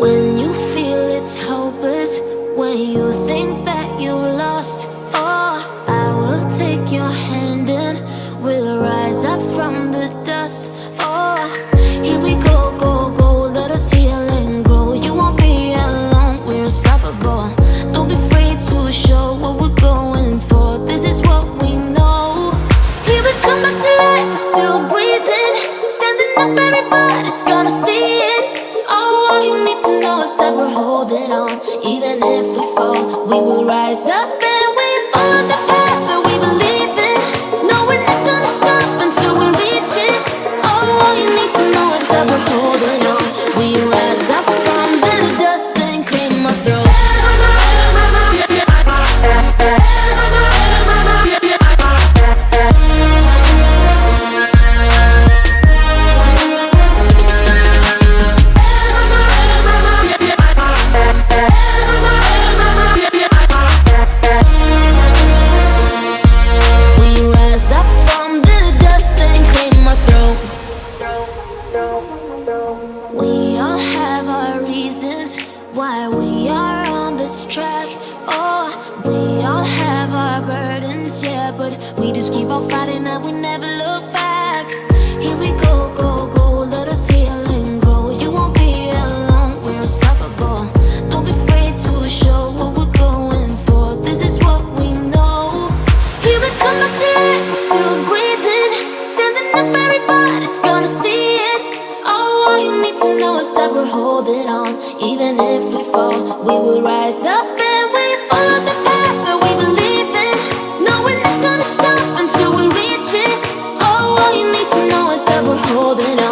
When you feel it's hopeless, when you think that you lost, oh, I will take your hand and we'll rise up from the dust. Oh, here we go, go, go, let us heal and grow. You won't be alone, we're unstoppable. Don't be afraid to show what we're going for. This is what we know. Here we come back to life, we're still breathing, standing up, everybody's gonna see it. If we fall, we will rise up why we are on this track. Oh, we all have our burdens, yeah, but we just keep on fighting and we never look back. To know is that we're holding on. Even if we fall, we will rise up and we follow the path that we believe in. No, we're not gonna stop until we reach it. Oh, all you need to know is that we're holding on.